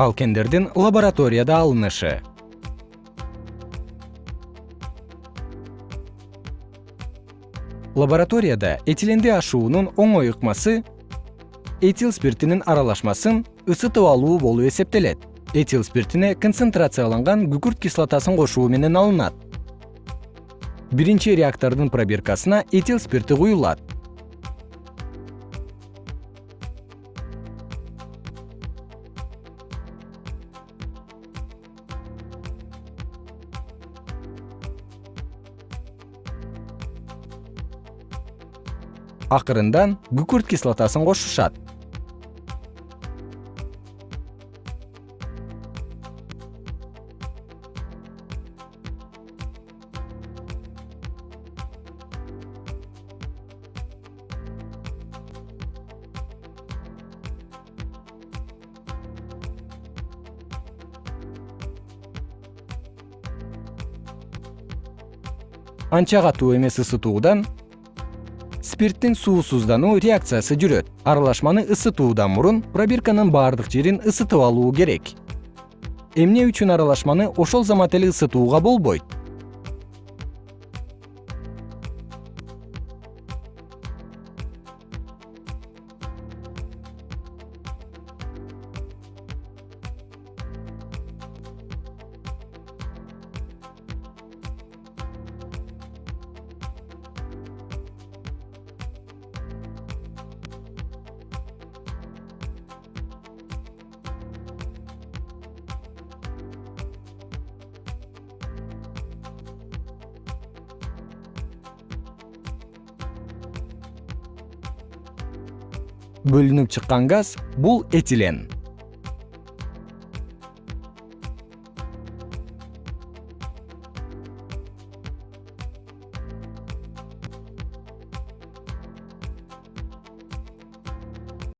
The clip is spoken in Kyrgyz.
алкендердин лабораторияда алынышы. Лабораторияда этиленди ашуунун оңой ыкмасы этил спиртинин аралашмасын ысытып алуу болуп эсептелет. Этил спиртине концентрацияланган күкүрт кислотасын кошуу менен алынат. Биринчи реактордун пробиркасына этил спирти куюлат акырындан күкүрт кислотасын кошушат. Анча катуу эмес ысытуудан спирттин суусуздануу реакциясы жүрөт. Аралашманы ысытуудан мурун пробирканын баардык жерин ысытып алуу керек. Эмне үчүн аралашманы ошол замат эле ысытууга болбойт бөлүнүп чыккан газ бул этилен